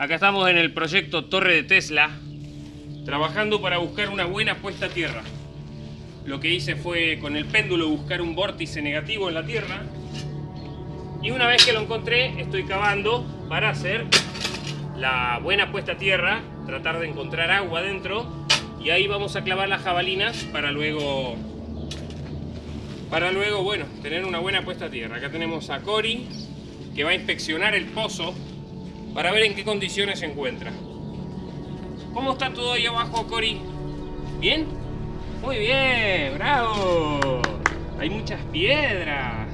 Acá estamos en el proyecto Torre de Tesla, trabajando para buscar una buena puesta a tierra. Lo que hice fue con el péndulo buscar un vórtice negativo en la Tierra. Y una vez que lo encontré, estoy cavando para hacer la buena puesta a tierra, tratar de encontrar agua dentro. Y ahí vamos a clavar las jabalinas para luego para luego, bueno, tener una buena puesta a tierra. Acá tenemos a Cory, que va a inspeccionar el pozo para ver en qué condiciones se encuentra. ¿Cómo está todo ahí abajo, Cory? ¿Bien? Muy bien, bravo. Hay muchas piedras.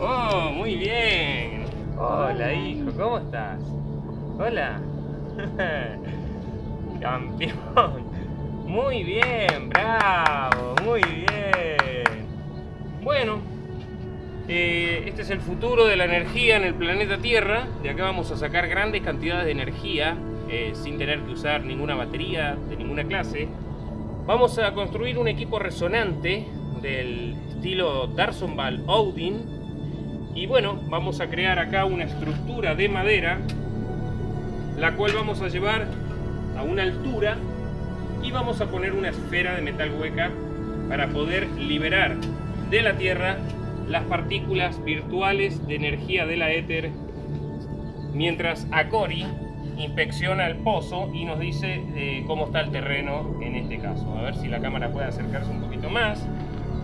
Oh, muy bien. Hola, hijo, ¿cómo estás? Hola. Campeón. Muy bien, bravo, muy bien. Bueno, eh, este es el futuro de la energía en el planeta Tierra. De acá vamos a sacar grandes cantidades de energía eh, sin tener que usar ninguna batería de ninguna clase. Vamos a construir un equipo resonante del estilo Darsonval Odin. Y bueno, vamos a crear acá una estructura de madera, la cual vamos a llevar a una altura y vamos a poner una esfera de metal hueca para poder liberar de la Tierra las partículas virtuales de energía de la éter mientras Acori inspecciona el pozo y nos dice eh, cómo está el terreno en este caso. A ver si la cámara puede acercarse un poquito más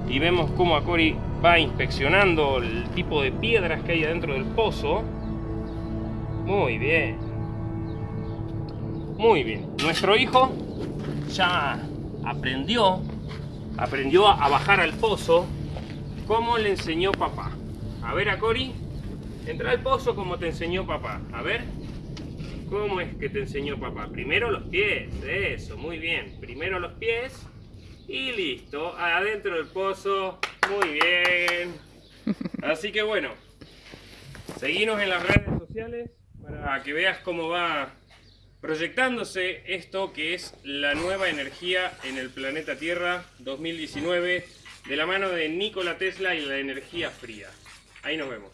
y vemos cómo Acori va inspeccionando el tipo de piedras que hay adentro del pozo. Muy bien. Muy bien. Nuestro hijo ya aprendió, aprendió a bajar al pozo ¿Cómo le enseñó papá? A ver, a Cori, entra al pozo como te enseñó papá. A ver, ¿cómo es que te enseñó papá? Primero los pies, eso, muy bien. Primero los pies y listo. Adentro del pozo, muy bien. Así que bueno, seguimos en las redes sociales para que veas cómo va proyectándose esto que es la nueva energía en el planeta Tierra 2019 de la mano de Nikola Tesla y la energía fría. Ahí nos vemos.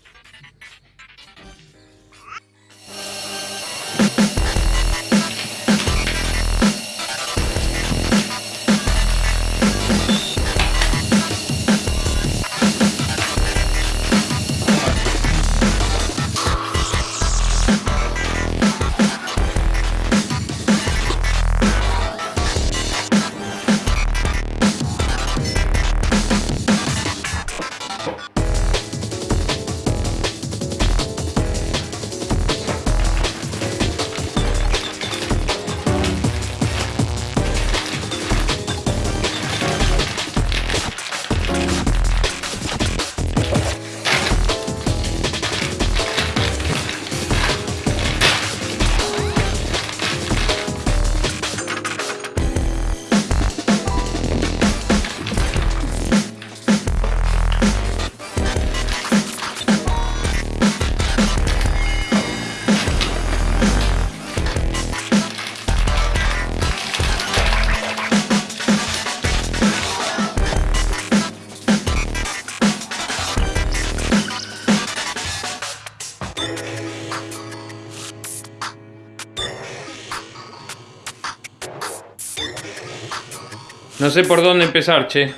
No sé por dónde empezar, che.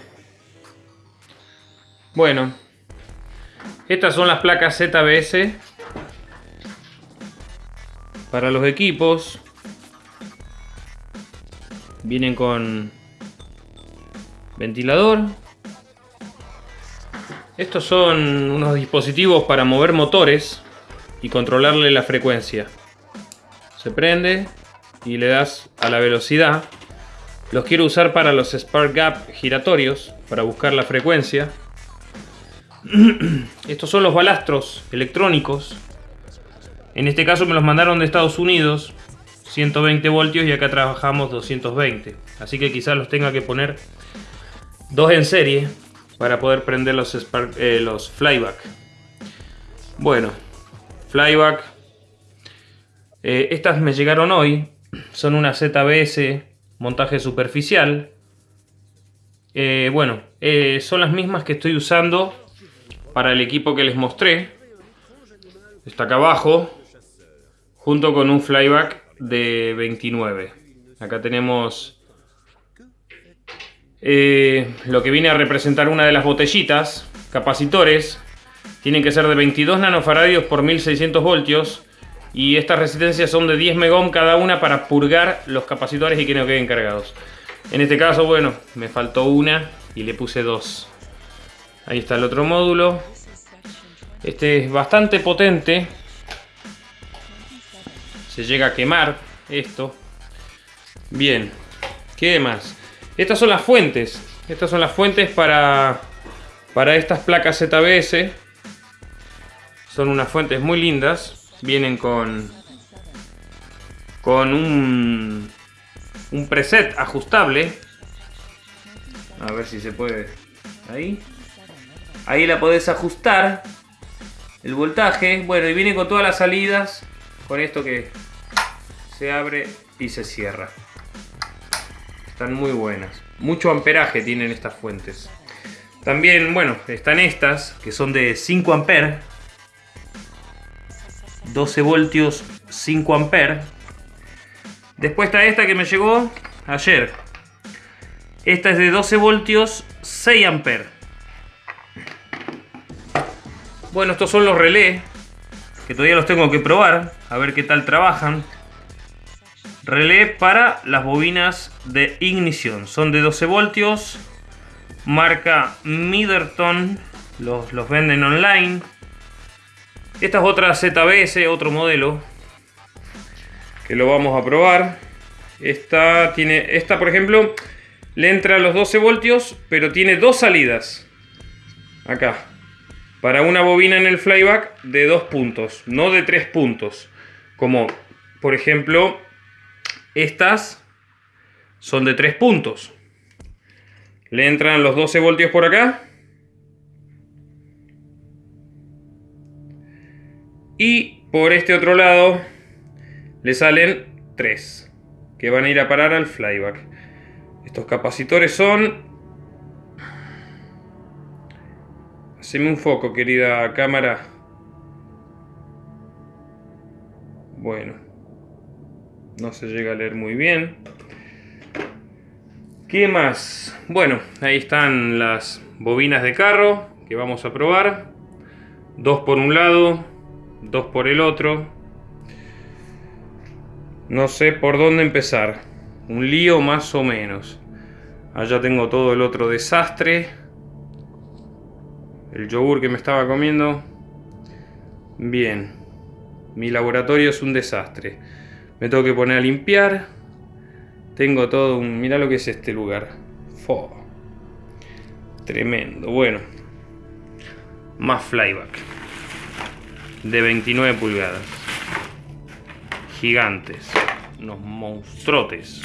Bueno. Estas son las placas ZBS. Para los equipos. Vienen con ventilador. Estos son unos dispositivos para mover motores y controlarle la frecuencia. Se prende y le das a la velocidad los quiero usar para los spark gap giratorios, para buscar la frecuencia. Estos son los balastros electrónicos. En este caso me los mandaron de Estados Unidos, 120 voltios y acá trabajamos 220. Así que quizás los tenga que poner dos en serie para poder prender los, eh, los flyback. Bueno, flyback. Eh, estas me llegaron hoy. Son una ZBS montaje superficial. Eh, bueno, eh, son las mismas que estoy usando para el equipo que les mostré. Está acá abajo, junto con un flyback de 29. Acá tenemos eh, lo que viene a representar una de las botellitas, capacitores. Tienen que ser de 22 nanofaradios por 1600 voltios. Y estas resistencias son de 10 megohm cada una para purgar los capacitores y que no queden cargados. En este caso, bueno, me faltó una y le puse dos. Ahí está el otro módulo. Este es bastante potente. Se llega a quemar esto. Bien. ¿Qué más? Estas son las fuentes. Estas son las fuentes para, para estas placas ZBS. Son unas fuentes muy lindas. Vienen con, con un, un preset ajustable. A ver si se puede. Ahí. Ahí la podés ajustar. El voltaje. Bueno, y viene con todas las salidas. Con esto que se abre y se cierra. Están muy buenas. Mucho amperaje tienen estas fuentes. También, bueno, están estas, que son de 5 amperes. 12 voltios, 5 amperes. Después está esta que me llegó ayer. Esta es de 12 voltios, 6 amperes. Bueno, estos son los relés, que todavía los tengo que probar, a ver qué tal trabajan. Relé para las bobinas de ignición. Son de 12 voltios. Marca Middleton. Los, los venden online. Esta es otra ZBS, otro modelo. Que lo vamos a probar. Esta tiene. Esta, por ejemplo, le entra a los 12 voltios. Pero tiene dos salidas. Acá. Para una bobina en el flyback de dos puntos. No de tres puntos. Como por ejemplo estas son de 3 puntos. Le entran los 12 voltios por acá. Y por este otro lado le salen 3 que van a ir a parar al flyback. Estos capacitores son... Haceme un foco, querida cámara. Bueno, no se llega a leer muy bien. ¿Qué más? Bueno, ahí están las bobinas de carro que vamos a probar. Dos por un lado, dos por el otro. No sé por dónde empezar. Un lío más o menos. Allá tengo todo el otro desastre. El yogur que me estaba comiendo. Bien. Mi laboratorio es un desastre. Me tengo que poner a limpiar. Tengo todo un... Mira lo que es este lugar. Tremendo. Bueno. Más flyback. De 29 pulgadas. Gigantes. Unos monstruotes.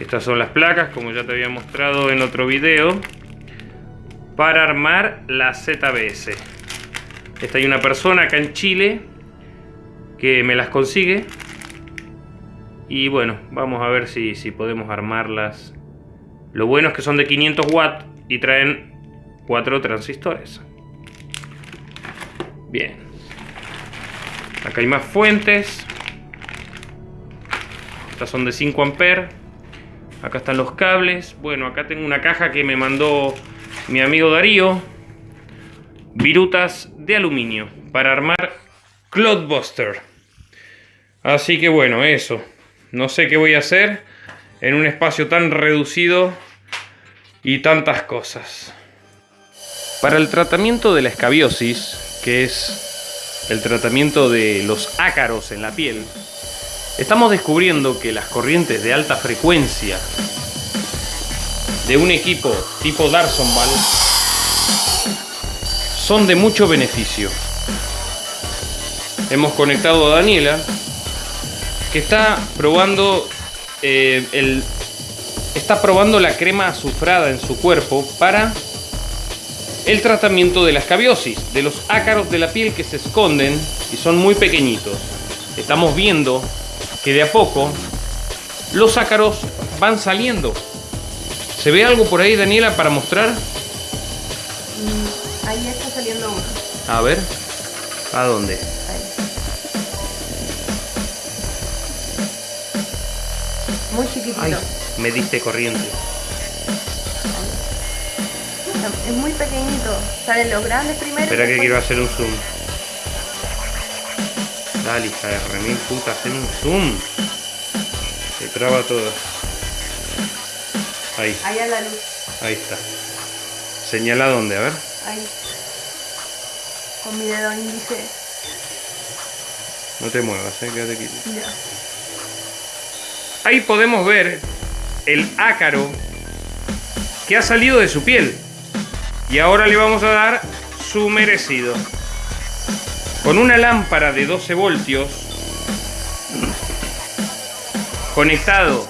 Estas son las placas, como ya te había mostrado en otro video. Para armar la ZBS. Esta hay una persona acá en Chile que me las consigue y bueno, vamos a ver si, si podemos armarlas. Lo bueno es que son de 500 watts y traen cuatro transistores. Bien. Acá hay más fuentes. Estas son de 5 amperes. Acá están los cables. Bueno, acá tengo una caja que me mandó mi amigo Darío. Virutas de aluminio para armar Cloudbuster. Así que bueno, eso. No sé qué voy a hacer en un espacio tan reducido y tantas cosas. Para el tratamiento de la escabiosis, que es el tratamiento de los ácaros en la piel, estamos descubriendo que las corrientes de alta frecuencia de un equipo tipo Darsonval son de mucho beneficio. Hemos conectado a Daniela que está probando eh, el está probando la crema azufrada en su cuerpo para el tratamiento de la escabiosis, de los ácaros de la piel que se esconden y son muy pequeñitos. Estamos viendo que de a poco los ácaros van saliendo. ¿Se ve algo por ahí, Daniela, para mostrar? Mm, ahí está saliendo uno. A ver, ¿a dónde? Muy chiquitito. Ay, me diste corriente. Es muy pequeñito. Salen los grandes primero. Espera que quiero hacer un zoom. Dale, hija de remil puta, hacer un zoom. Se traba todo. Ahí, Ahí a la luz. ahí está. Señala dónde, a ver. Ahí. Con mi dedo índice. No te muevas, eh, quédate quieto. Mira. Ahí podemos ver el ácaro que ha salido de su piel. Y ahora le vamos a dar su merecido. Con una lámpara de 12 voltios conectado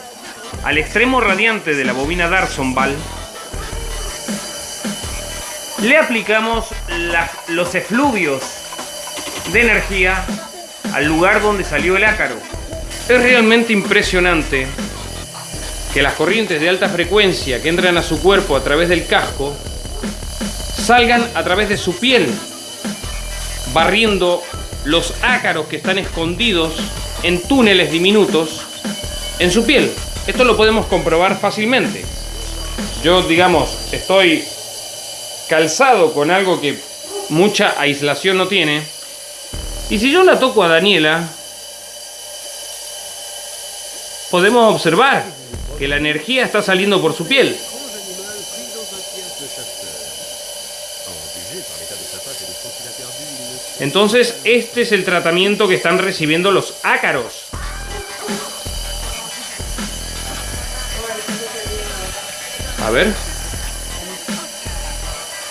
al extremo radiante de la bobina Darsonval, le aplicamos los efluvios de energía al lugar donde salió el ácaro. Es realmente impresionante que las corrientes de alta frecuencia que entran a su cuerpo a través del casco salgan a través de su piel, barriendo los ácaros que están escondidos en túneles diminutos en su piel. Esto lo podemos comprobar fácilmente. Yo, digamos, estoy calzado con algo que mucha aislación no tiene. Y si yo la toco a Daniela, podemos observar que la energía está saliendo por su piel. Entonces, este es el tratamiento que están recibiendo los ácaros. A ver.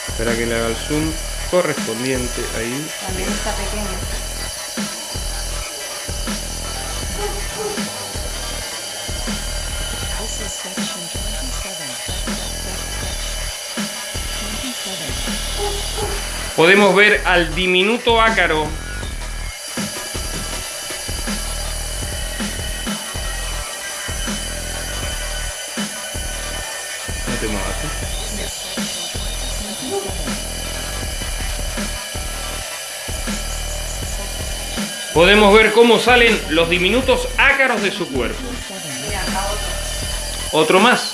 Espera que le haga el zoom correspondiente ahí. También está pequeño. Podemos ver al diminuto ácaro ¿eh? Podemos ver cómo salen los diminutos ácaros de su cuerpo. Mira, acá otro. Otro más.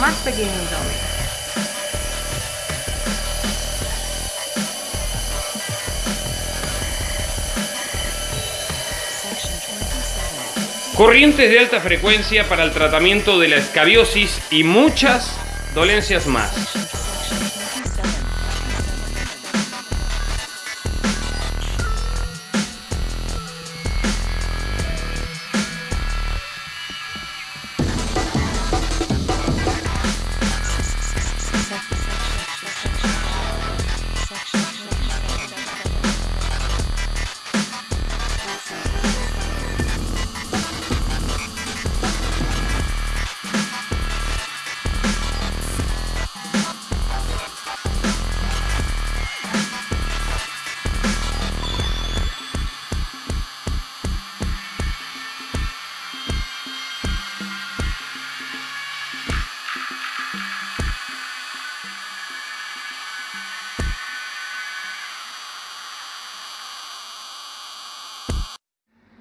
Más pequeñito, Corrientes de alta frecuencia para el tratamiento de la escabiosis y muchas dolencias más.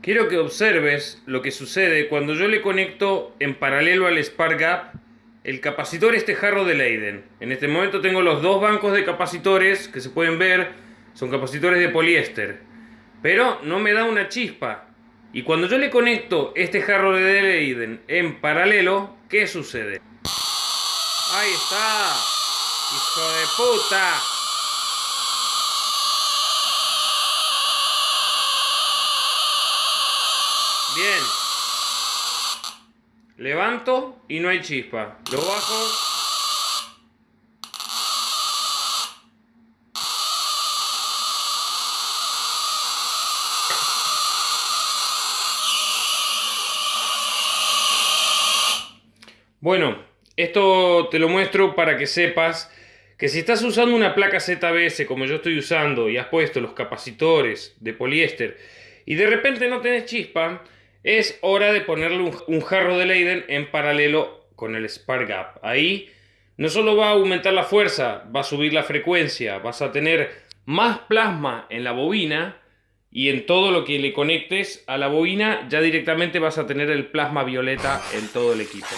Quiero que observes lo que sucede cuando yo le conecto en paralelo al Spark Gap el capacitor este jarro de Leiden. En este momento tengo los dos bancos de capacitores que se pueden ver, son capacitores de poliéster. Pero no me da una chispa. Y cuando yo le conecto este jarro de Leiden en paralelo, ¿qué sucede? Ahí está. Hijo de puta. Bien. Levanto y no hay chispa. Lo bajo. Bueno, esto te lo muestro para que sepas que si estás usando una placa ZBS como yo estoy usando y has puesto los capacitores de poliéster y de repente no tenés chispa, es hora de ponerle un, jarro de Leiden en paralelo con el Spark Gap. Ahí no solo va a aumentar la fuerza, va a subir la frecuencia, vas a tener más plasma en la bobina y en todo lo que le conectes a la bobina ya directamente vas a tener el plasma violeta en todo el equipo.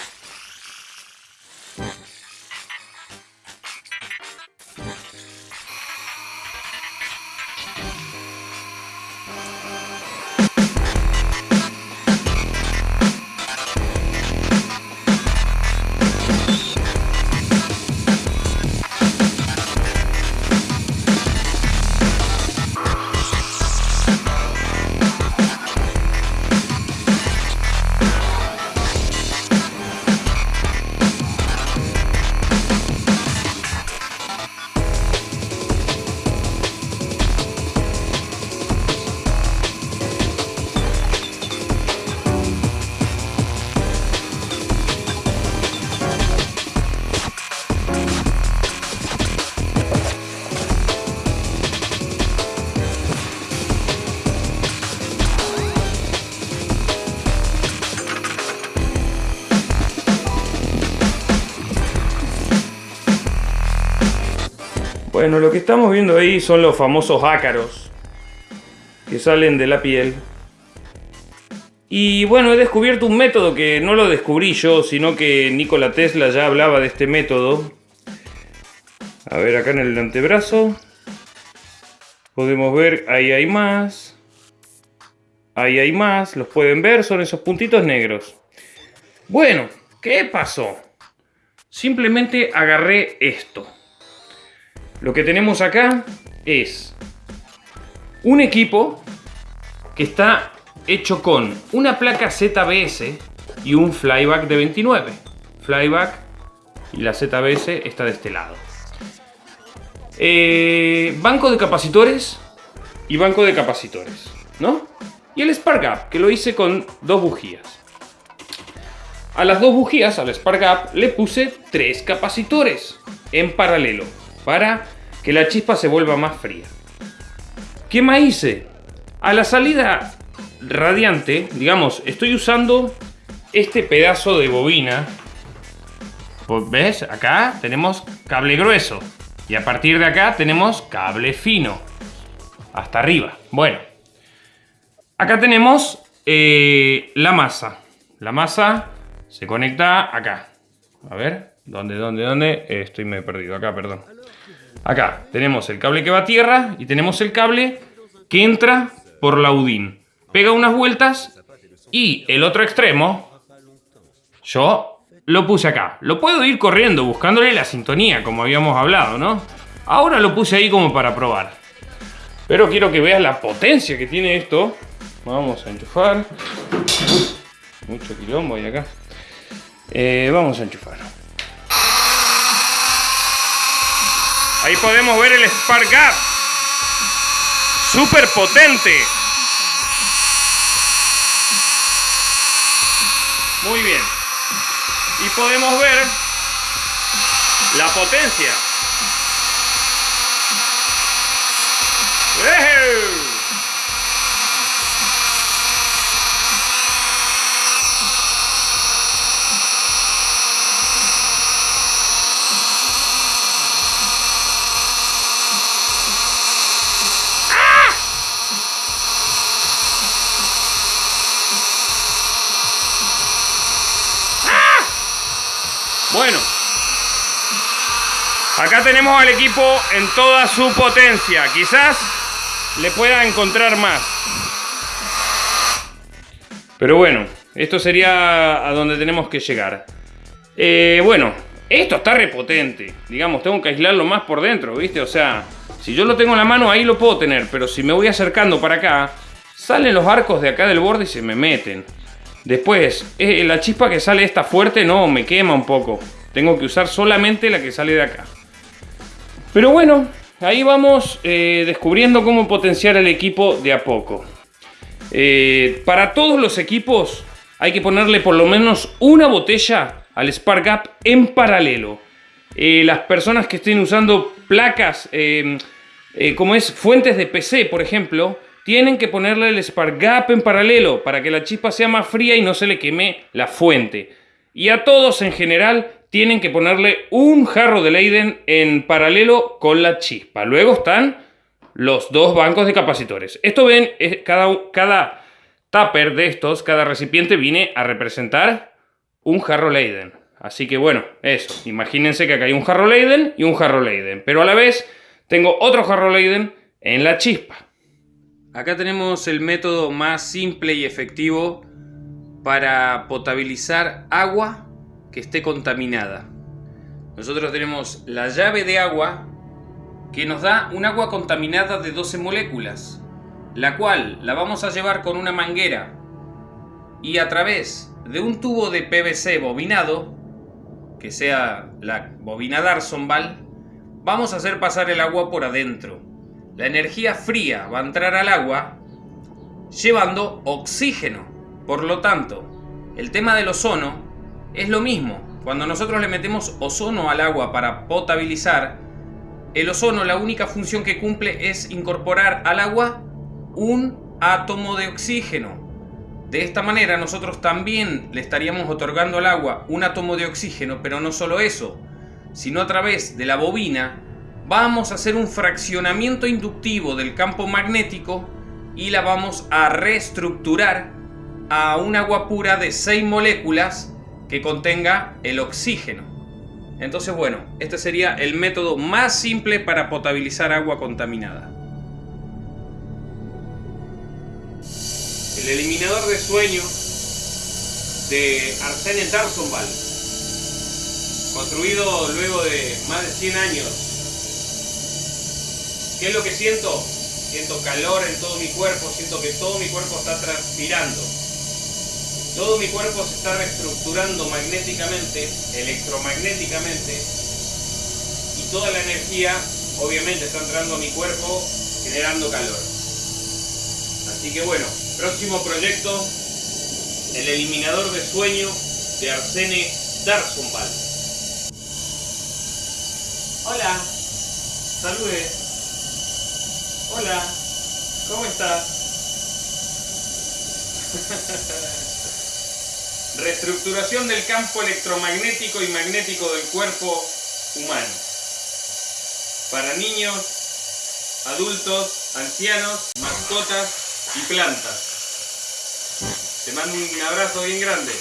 Bueno, lo que estamos viendo ahí son los famosos ácaros que salen de la piel. Y bueno, he descubierto un método que no lo descubrí yo, sino que Nikola Tesla ya hablaba de este método. A ver, acá en el antebrazo. Podemos ver, ahí hay más. Ahí hay más, los pueden ver, son esos puntitos negros. Bueno, ¿qué pasó? Simplemente agarré esto. Lo que tenemos acá es un equipo que está hecho con una placa ZBS y un flyback de 29. Flyback y la ZBS está de este lado. Eh, banco de capacitores y banco de capacitores, ¿no? Y el Spark Gap, que lo hice con dos bujías. A las dos bujías, al Spark Gap, le puse tres capacitores en paralelo para que la chispa se vuelva más fría. ¿Qué más hice? A la salida radiante, digamos, estoy usando este pedazo de bobina. Pues, ¿Ves? Acá tenemos cable grueso. Y a partir de acá tenemos cable fino. Hasta arriba. Bueno. Acá tenemos eh, la masa. La masa se conecta acá. A ver. ¿Dónde, dónde, dónde? Eh, estoy me perdido. Acá, perdón. Acá tenemos el cable que va a tierra y tenemos el cable que entra por la UDIN. Pega unas vueltas y el otro extremo, yo lo puse acá. Lo puedo ir corriendo buscándole la sintonía, como habíamos hablado, ¿no? Ahora lo puse ahí como para probar. Pero quiero que veas la potencia que tiene esto. Vamos a enchufar. mucho quilombo ahí acá. Eh, vamos a enchufar. Ahí podemos ver el Spark Gap. Súper potente. Muy bien. Y podemos ver la potencia. Bueno. Acá tenemos al equipo en toda su potencia. Quizás le pueda encontrar más. Pero bueno, esto sería a donde tenemos que llegar. Eh, bueno, esto está repotente. Digamos, tengo que aislarlo más por dentro, ¿viste? O sea, si yo lo tengo en la mano, ahí lo puedo tener. Pero si me voy acercando para acá, salen los arcos de acá del borde y se me meten. Después, eh, la chispa que sale esta fuerte, no, me quema un poco. Tengo que usar solamente la que sale de acá. Pero bueno, ahí vamos eh, descubriendo cómo potenciar el equipo de a poco. Eh, para todos los equipos hay que ponerle por lo menos una botella al Spark Gap en paralelo. las personas que estén usando placas, como es fuentes de PC, por ejemplo, tienen que ponerle el spark gap en paralelo para que la chispa sea más fría y no se le queme la fuente. Y a todos en general tienen que ponerle un jarro de Leiden en paralelo con la chispa. Luego están los dos bancos de capacitores. Esto ven, es- cada, cada tupper de estos, cada recipiente viene a representar un jarro Leiden. Así que bueno, eso. Imagínense que acá hay un jarro Leiden y un jarro Leiden. Pero a la vez tengo otro jarro Leiden en la chispa. Acá tenemos el método más simple y efectivo para potabilizar agua que esté contaminada. Nosotros tenemos la llave de agua que nos da un agua contaminada de 12 moléculas, la cual la vamos a llevar con una manguera y a través de un tubo de PVC bobinado, que sea la bobina Darsonval, vamos a hacer pasar el agua por adentro. La energía fría va a entrar al agua llevando oxígeno. Por lo tanto, el tema del ozono es lo mismo. Cuando nosotros le metemos ozono al agua para potabilizar, el ozono la única función que cumple es incorporar al agua un átomo de oxígeno. De esta manera nosotros también le estaríamos otorgando al agua un átomo de oxígeno, pero no solo eso, sino a través de la bobina vamos a hacer un fraccionamiento inductivo del campo magnético y la vamos a reestructurar a un agua pura de 6 moléculas que contenga el oxígeno. Entonces, bueno, este sería el método más simple para potabilizar agua contaminada. El eliminador de sueño de Arsène Tarsonval, construido luego de más de 100 años. ¿Qué es lo que siento? Siento calor en todo mi cuerpo, siento que todo mi cuerpo está transpirando. Todo mi cuerpo se está reestructurando magnéticamente, electromagnéticamente, y toda la energía obviamente está entrando a mi cuerpo generando calor. Así que bueno, próximo proyecto, el eliminador de sueño de Arsene Darsonval. Hola, salude. Hola, ¿cómo estás? Reestructuración del campo electromagnético y magnético del cuerpo humano. Para niños, adultos, ancianos, mascotas y plantas. Te mando un abrazo bien grande.